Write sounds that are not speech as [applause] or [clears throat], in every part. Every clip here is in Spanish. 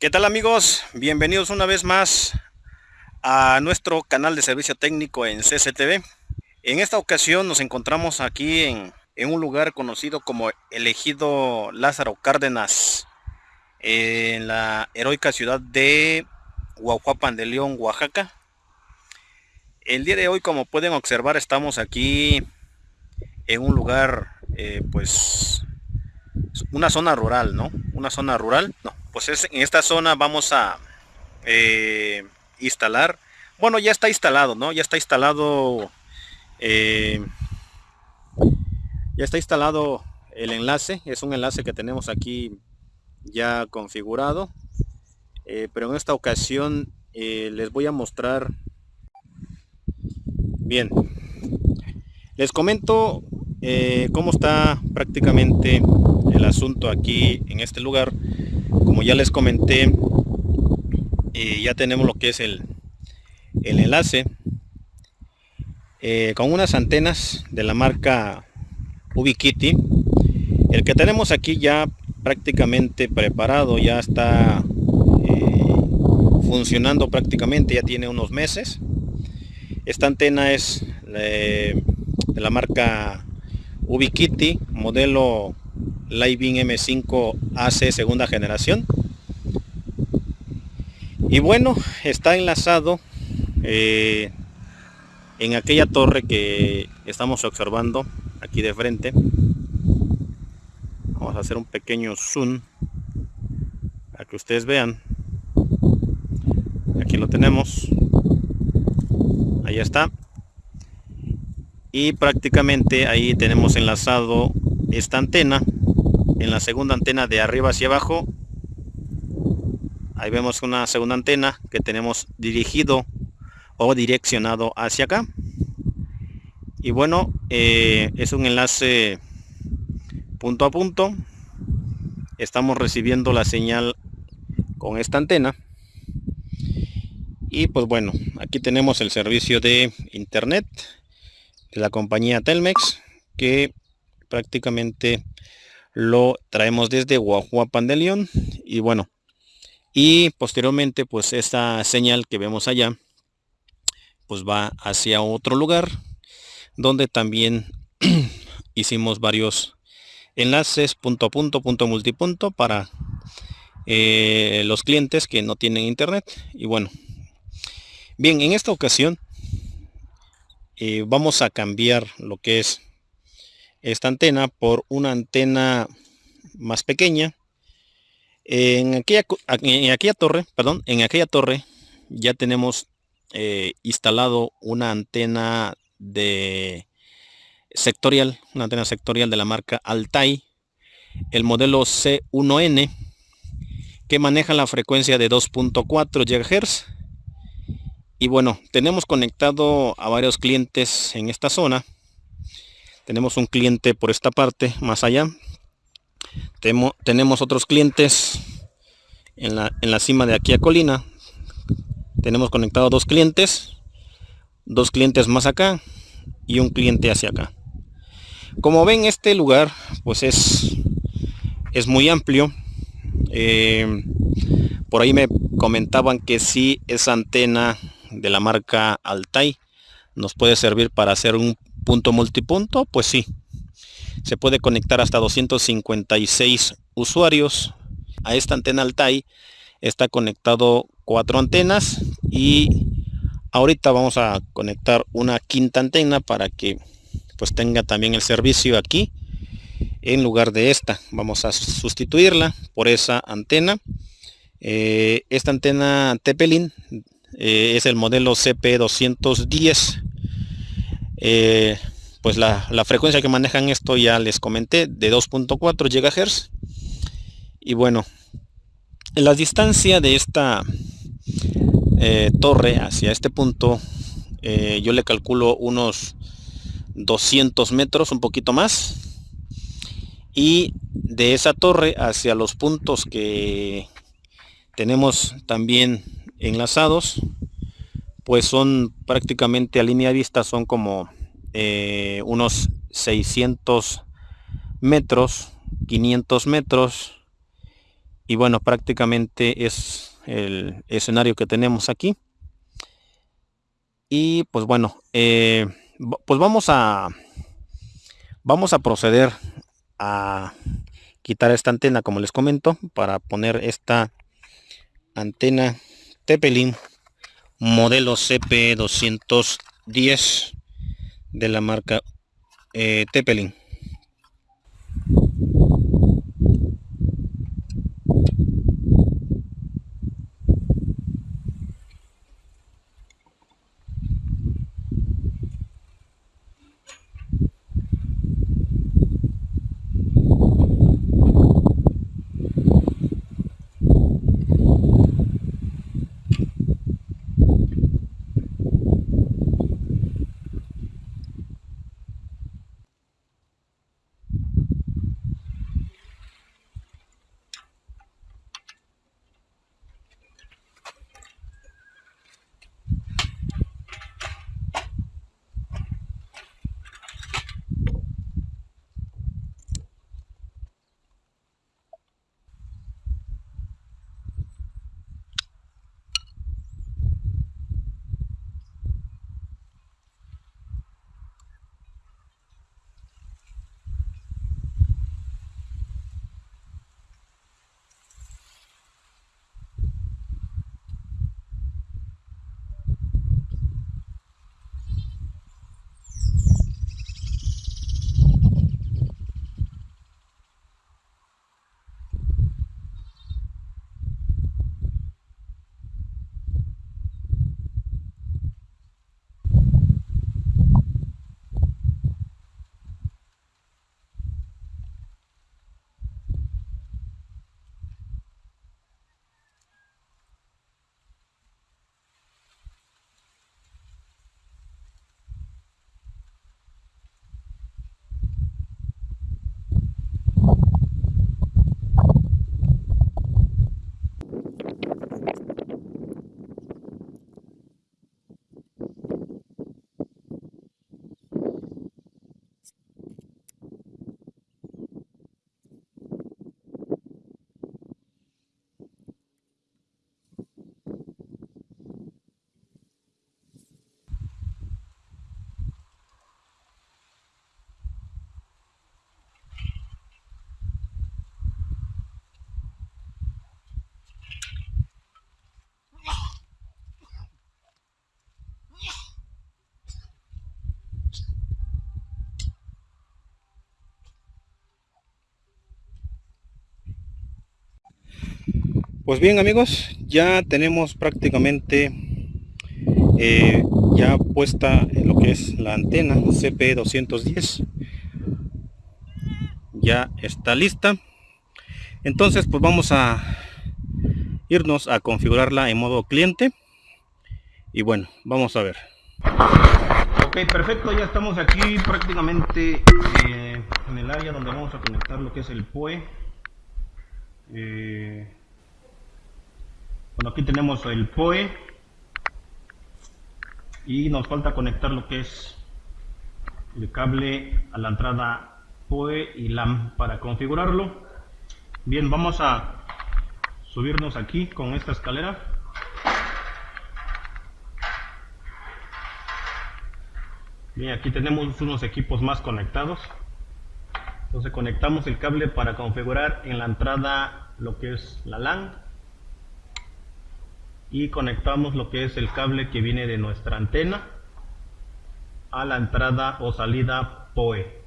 ¿Qué tal amigos? Bienvenidos una vez más a nuestro canal de servicio técnico en CCTV. En esta ocasión nos encontramos aquí en, un lugar conocido como elegido Lázaro Cárdenas, en la heroica ciudad de Huajuapan de León, Oaxaca. El día de hoy, como pueden observar, estamos aquí en un lugar, eh, pues, una zona rural, ¿no? Una zona rural, no, pues es, en esta zona vamos a eh, instalar, bueno ya está instalado, ¿no? Ya está instalado, eh, ya está instalado el enlace, es un enlace que tenemos aquí ya configurado, eh, pero en esta ocasión les voy a mostrar, bien, les comento cómo está prácticamente el asunto aquí en este lugar como ya les comenté eh, ya tenemos lo que es el, el enlace eh, con unas antenas de la marca Ubiquiti. El que tenemos aquí ya prácticamente preparado ya está eh, funcionando prácticamente ya tiene unos meses. Esta antena es de la marca Ubiquiti modelo Living M5 AC segunda generación. Y bueno, está enlazado eh, en aquella torre que estamos observando aquí de frente. Vamos a hacer un pequeño zoom para que ustedes vean. Aquí lo tenemos. Ahí está. Y prácticamente ahí tenemos enlazado esta antena en la segunda antena de arriba hacia abajo. Ahí vemos una segunda antena que tenemos dirigido o direccionado hacia acá. Y bueno eh, es un enlace punto a punto. Estamos recibiendo la señal con esta antena. Y pues bueno aquí tenemos el servicio de internet de la compañía Telmex que prácticamente lo traemos desde Guajuapan de León. Y bueno y posteriormente pues esta señal que vemos allá pues va hacia otro lugar donde también [clears throat] hicimos varios enlaces punto a punto punto multipunto para eh, los clientes que no tienen internet. Y bueno bien en esta ocasión eh, vamos a cambiar lo que es esta antena por una antena más pequeña. En aquella, en aquella torre, perdón, en aquella torre ya tenemos eh, instalado una antena de sectorial, una antena sectorial de la marca Altai, el modelo C1N, que maneja la frecuencia de 2.4 GHz. Y bueno, tenemos conectado a varios clientes en esta zona. Tenemos un cliente por esta parte más allá. Tenemos otros clientes en la, en la cima de aquí a colina. Tenemos conectado dos clientes dos clientes más acá y un cliente hacia acá. Como ven este lugar pues es es muy amplio. Eh, por ahí me comentaban que si esa antena de la marca Altai nos puede servir para hacer un punto multipunto, pues sí. Se puede conectar hasta 256 usuarios. A esta antena Altai está conectado cuatro antenas y ahorita vamos a conectar una quinta antena para que pues tenga también el servicio aquí en lugar de esta vamos a sustituirla por esa antena eh, esta antena Tepelin eh, es el modelo CP210 eh, pues la, frecuencia que manejan esto ya les comenté de 2.4 GHz y bueno en la distancia de esta eh, torre hacia este punto yo le calculo unos 200 metros un poquito más. Y de esa torre hacia los puntos que tenemos también enlazados pues son prácticamente a línea vista son como eh, unos 600 metros 500 metros. Y bueno prácticamente es el escenario que tenemos aquí. Y pues bueno eh, pues vamos a vamos a proceder a quitar esta antena como les comento para poner esta antena Tepelin modelo CP210 de la marca eh, Tepelin Pues bien amigos, ya tenemos prácticamente eh, ya puesta lo que es la antena CP210. Ya está lista. Entonces pues vamos a irnos a configurarla en modo cliente. Y bueno, vamos a ver. Ok, perfecto, ya estamos aquí prácticamente eh, en el área donde vamos a conectar lo que es el POE. Bueno, aquí tenemos el POE y nos falta conectar lo que es el cable a la entrada POE y LAN para configurarlo. Bien, vamos a subirnos aquí con esta escalera. Bien, aquí tenemos unos equipos más conectados. Entonces conectamos el cable para configurar en la entrada lo que es la LAN y conectamos lo que es el cable que viene de nuestra antena a la entrada o salida POE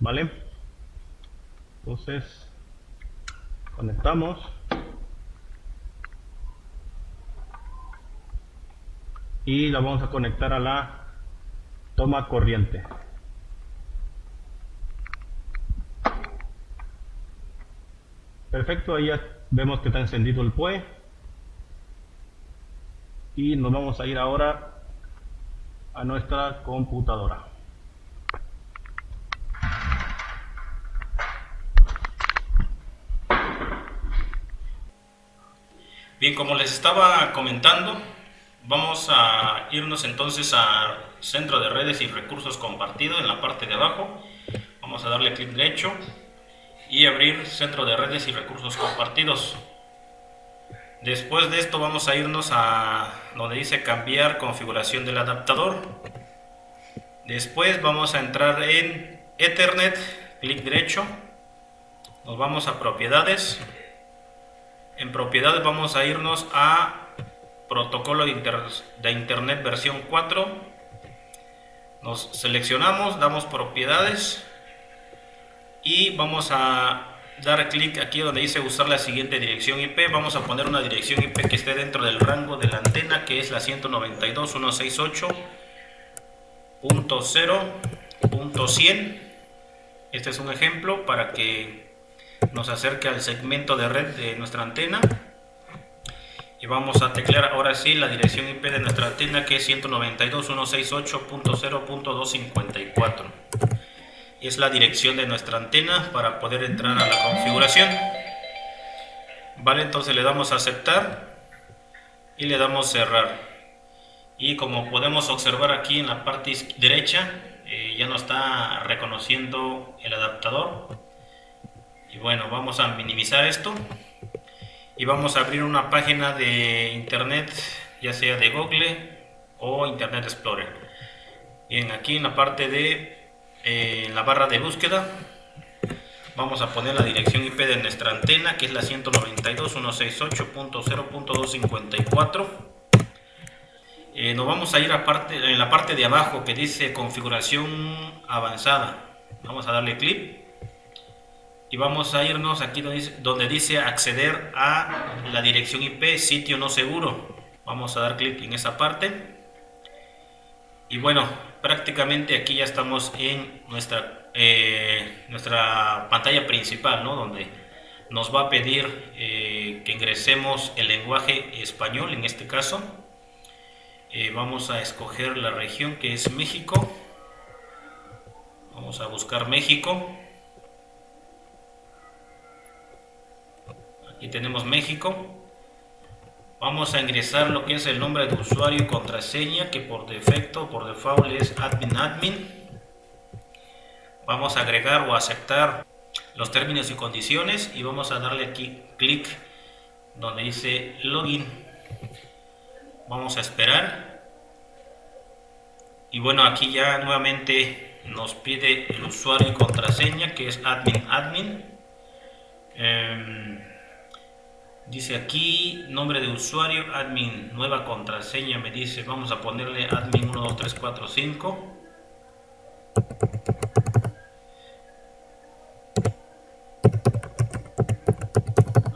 vale entonces conectamos. Y la vamos a conectar a la toma corriente. Perfecto ahí ya vemos que está encendido el POE y nos vamos a ir ahora a nuestra computadora. Bien, como les estaba comentando, vamos a irnos entonces a Centro de Redes y Recursos Compartidos en la parte de abajo. Vamos a darle clic derecho y abrir centro de redes y recursos compartidos. Después de esto vamos a irnos a donde dice cambiar configuración del adaptador. Después vamos a entrar en Ethernet, clic derecho. Nos vamos a propiedades. En propiedades vamos a irnos a protocolo de, de internet versión 4. Nos seleccionamos, damos propiedades y vamos a dar clic aquí donde dice usar la siguiente dirección IP. Vamos a poner una dirección IP que esté dentro del rango de la antena que es la 192.168.0.100. Este es un ejemplo para que nos acerque al segmento de red de nuestra antena. Y vamos a teclear ahora sí la dirección IP de nuestra antena que es 192.168.0.254 es la dirección de nuestra antena para poder entrar a la configuración. Vale entonces le damos a aceptar y le damos cerrar. Y como podemos observar aquí en la parte derecha eh, ya nos está reconociendo el adaptador. Y bueno vamos a minimizar esto. Y vamos a abrir una página de internet ya sea de Google o Internet Explorer. Bien aquí en la parte de en la barra de búsqueda. Vamos a poner la dirección IP de nuestra antena que es la 192.168.0.254 eh, nos vamos a ir a parte, en la parte de abajo que dice configuración avanzada. Vamos a darle clic. Y vamos a irnos aquí donde dice, donde dice acceder a la dirección IP sitio no seguro. Vamos a dar clic en esa parte. Y bueno, prácticamente aquí ya estamos en nuestra, eh, nuestra pantalla principal, ¿no? Donde nos va a pedir eh, que ingresemos el lenguaje español, en este caso. Eh, vamos a escoger la región que es México. Vamos a buscar México. Aquí tenemos México vamos a ingresar lo que es el nombre de usuario y contraseña que por defecto, por default es admin admin. Vamos a agregar o aceptar los términos y condiciones y vamos a darle aquí clic donde dice login. Vamos a esperar. Y bueno aquí ya nuevamente nos pide el usuario y contraseña que es admin admin. Em, Dice aquí, nombre de usuario, admin, nueva contraseña, me dice, vamos a ponerle admin 12345.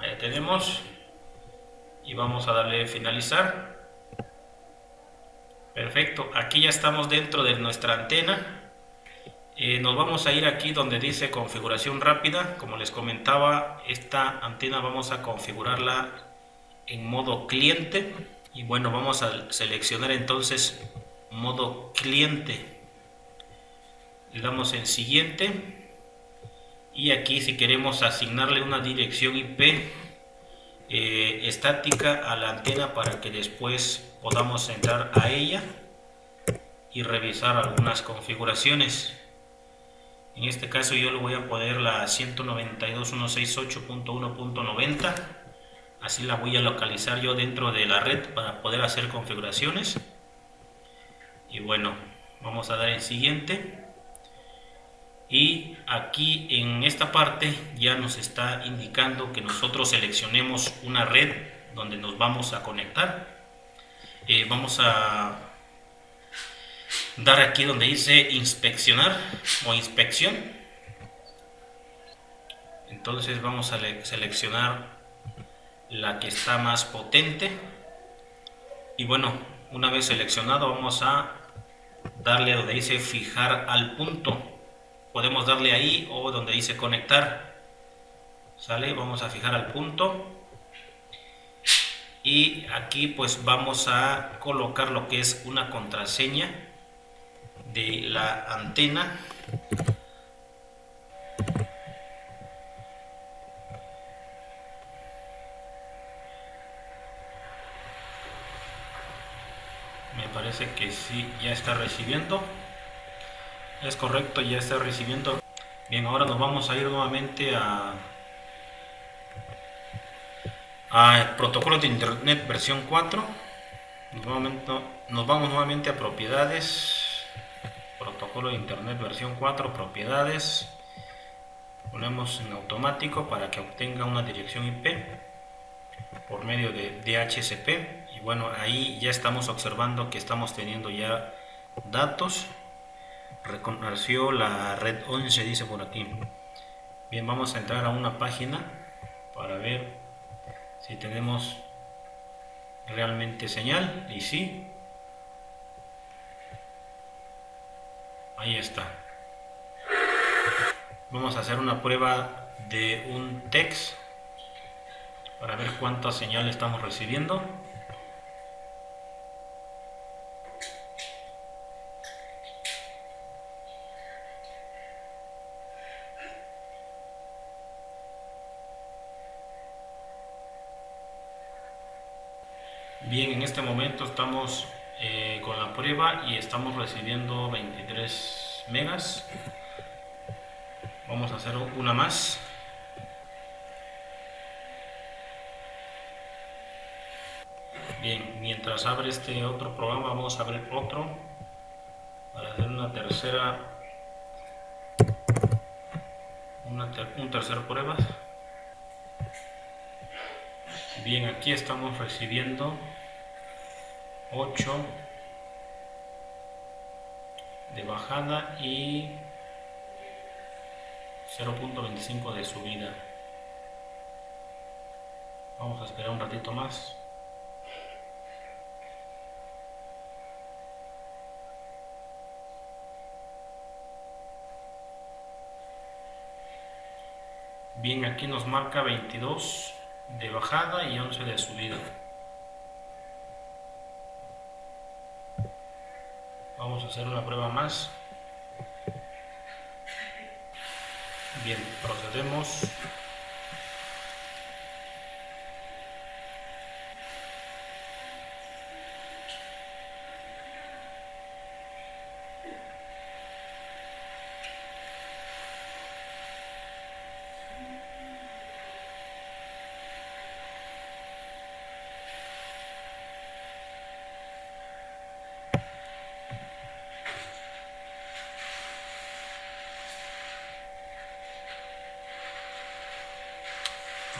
Ahí tenemos. Y vamos a darle finalizar. Perfecto, aquí ya estamos dentro de nuestra antena. Eh, nos vamos a ir aquí donde dice configuración rápida. Como les comentaba, esta antena vamos a configurarla en modo cliente. Y bueno, vamos a seleccionar entonces modo cliente. Le damos en siguiente. Y aquí si queremos asignarle una dirección IP eh, estática a la antena para que después podamos entrar a ella y revisar algunas configuraciones. En este caso yo le voy a poner la 192.168.1.90. Así la voy a localizar yo dentro de la red para poder hacer configuraciones. Y bueno, vamos a dar en siguiente. Y aquí en esta parte ya nos está indicando que nosotros seleccionemos una red donde nos vamos a conectar. Eh, vamos a dar aquí donde dice inspeccionar o inspección. Entonces vamos a seleccionar la que está más potente. Y bueno una vez seleccionado vamos a darle donde dice fijar al punto. Podemos darle ahí o donde dice conectar. Sale vamos a fijar al punto. Y aquí pues vamos a colocar lo que es una contraseña de la antena. Me parece que sí ya está recibiendo. Es correcto ya está recibiendo. Bien, ahora nos vamos a ir nuevamente a, a protocolo de internet versión 4. Nos vamos, nuevamente a propiedades, protocolo de internet versión 4, propiedades. Ponemos en automático para que obtenga una dirección IP por medio de DHCP. Y bueno, ahí ya estamos observando que estamos teniendo ya datos reconoció la red 11 dice por aquí bien vamos a entrar a una página para ver si tenemos realmente señal y sí ahí está. Vamos a hacer una prueba de un text para ver cuánta señal estamos recibiendo. Bien, en este momento estamos y estamos recibiendo 23 megas. Vamos a hacer una más. Bien, mientras abre este otro programa, vamos a abrir otro para hacer una tercera, una un tercer prueba. Bien, aquí estamos recibiendo 8 de bajada y 0.25 de subida. Vamos a esperar un ratito más. Bien aquí nos marca 22 de bajada y 11 de subida Vamos a hacer una prueba más. Bien, procedemos.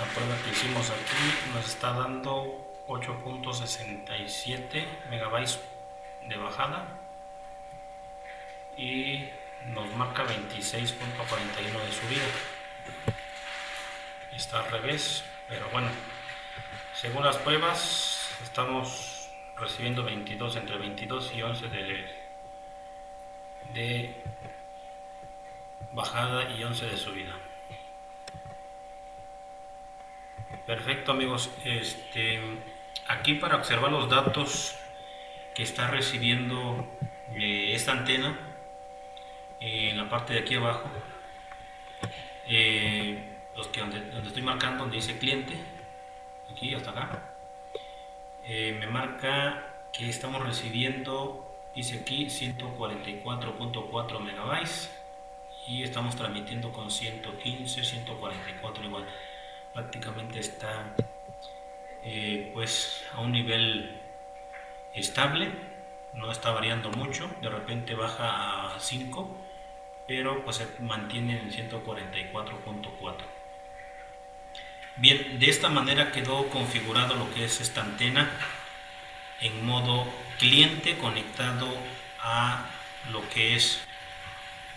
la prueba que hicimos aquí nos está dando 8.67 megabytes de bajada y nos marca 26.41 de subida. Está al revés pero bueno según las pruebas estamos recibiendo 22 entre 22 y 11 de, de bajada y 11 de subida Perfecto amigos, este, aquí para observar los datos que está recibiendo eh, esta antena en la parte de aquí abajo, eh, los que donde, estoy marcando, donde dice cliente, aquí hasta acá, eh, me marca que estamos recibiendo, dice aquí 144.4 megabytes y estamos transmitiendo con 115, 144 igual prácticamente está eh, pues a un nivel estable no está variando mucho de repente baja a 5 pero pues se mantiene en 144.4 bien de esta manera quedó configurado lo que es esta antena en modo cliente conectado a lo que es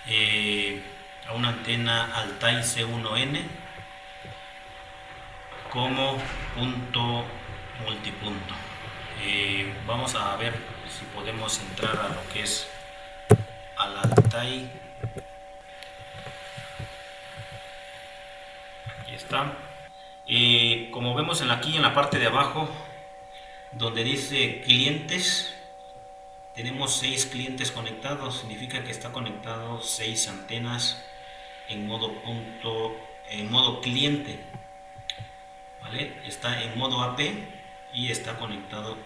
eh, a una antena Altai C1N como punto multipunto. Eh, vamos a ver si podemos entrar a lo que es al Altai. Aquí está. Eh, como vemos en aquí en la parte de abajo, donde dice clientes, tenemos seis clientes conectados. Significa que está conectado seis antenas en modo punto, en modo cliente está en modo AP y está conectado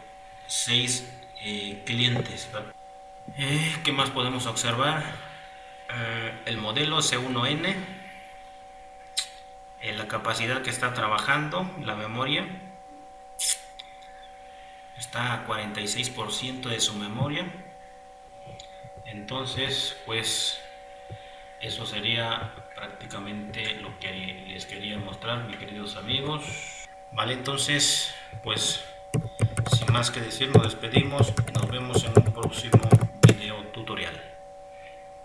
6 eh, clientes eh, ¿qué más podemos observar? eh, el modelo C1N, en la capacidad que está trabajando la memoria, está a 46% de su memoria. Entonces, pues eso sería prácticamente lo que les quería mostrar, mis queridos amigos. Vale, entonces, pues sin más que decir, nos despedimos. Nos vemos en un próximo video tutorial.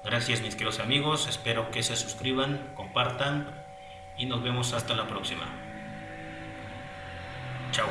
Gracias mis queridos amigos, espero que se suscriban, compartan y nos vemos hasta la próxima. Chao.